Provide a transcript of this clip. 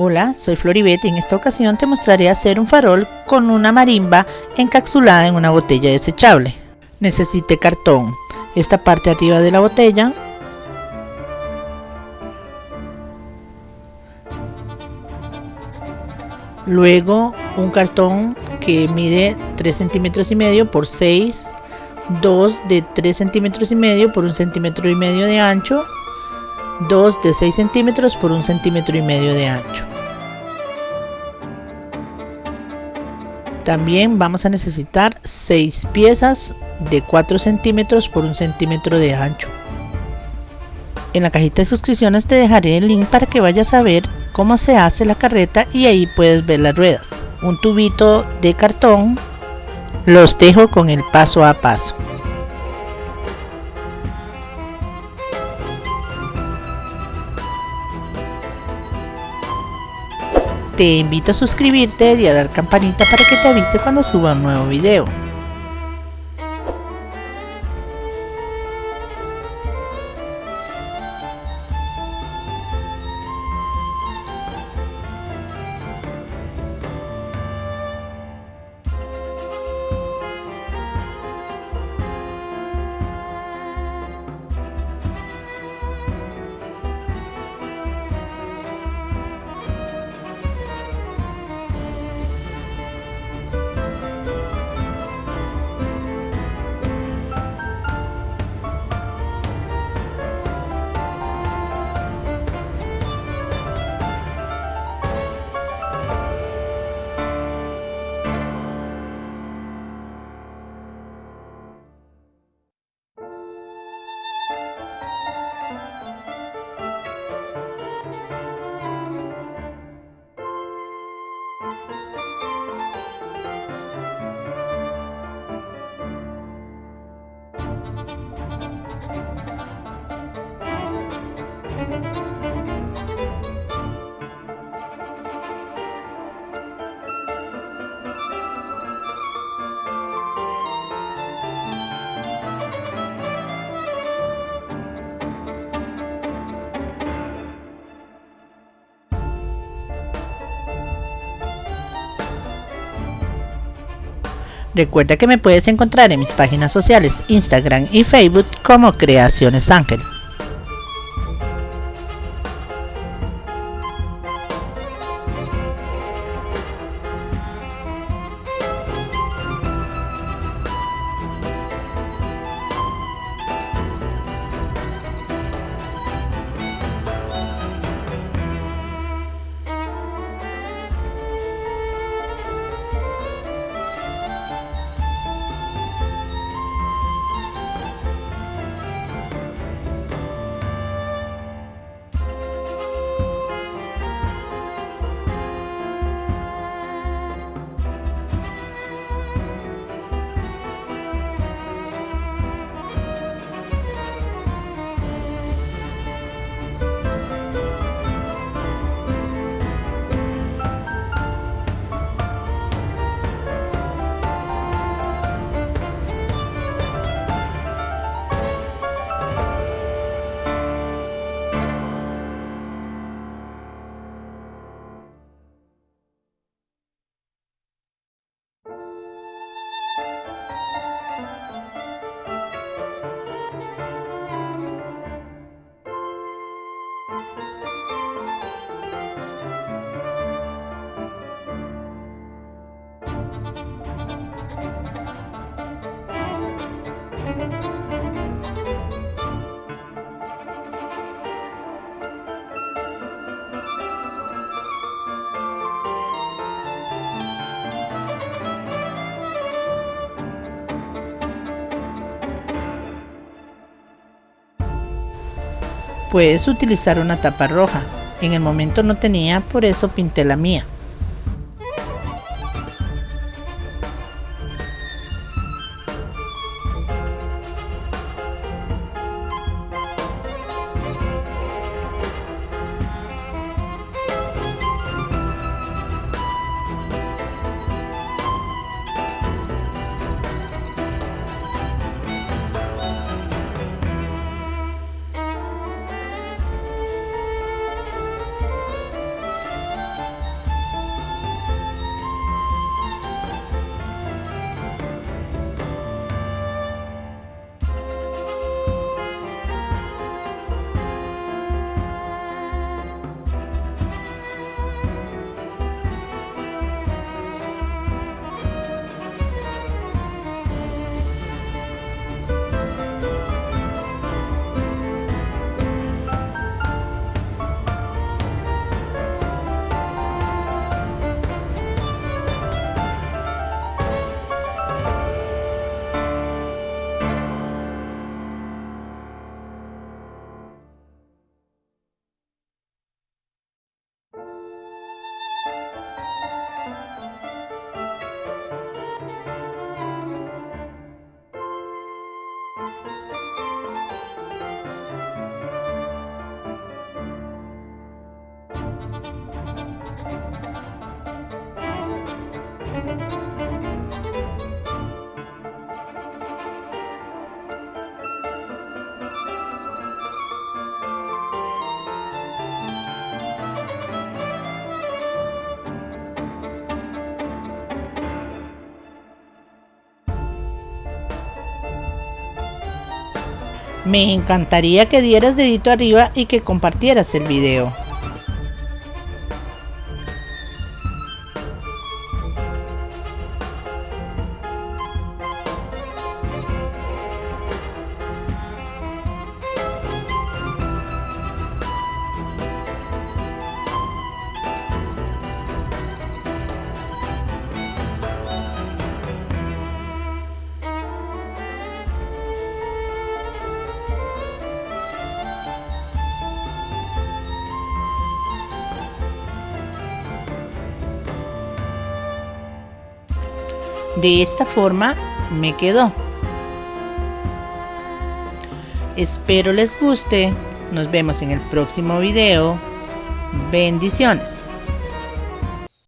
Hola, soy Floribet y en esta ocasión te mostraré hacer un farol con una marimba encapsulada en una botella desechable. Necesite cartón, esta parte arriba de la botella, luego un cartón que mide 3 centímetros y medio por 6 2 de 3 centímetros y medio por 1 centímetro y medio de ancho 2 de 6 centímetros por 1 centímetro y medio de ancho También vamos a necesitar 6 piezas de 4 centímetros por 1 centímetro de ancho. En la cajita de suscripciones te dejaré el link para que vayas a ver cómo se hace la carreta y ahí puedes ver las ruedas. Un tubito de cartón, los dejo con el paso a paso. Te invito a suscribirte y a dar campanita para que te avise cuando suba un nuevo video. Recuerda que me puedes encontrar en mis páginas sociales Instagram y Facebook como Creaciones Ángel. Puedes utilizar una tapa roja. En el momento no tenía, por eso pinté la mía. Thank you. Me encantaría que dieras dedito arriba y que compartieras el video. De esta forma me quedó. Espero les guste. Nos vemos en el próximo video. Bendiciones.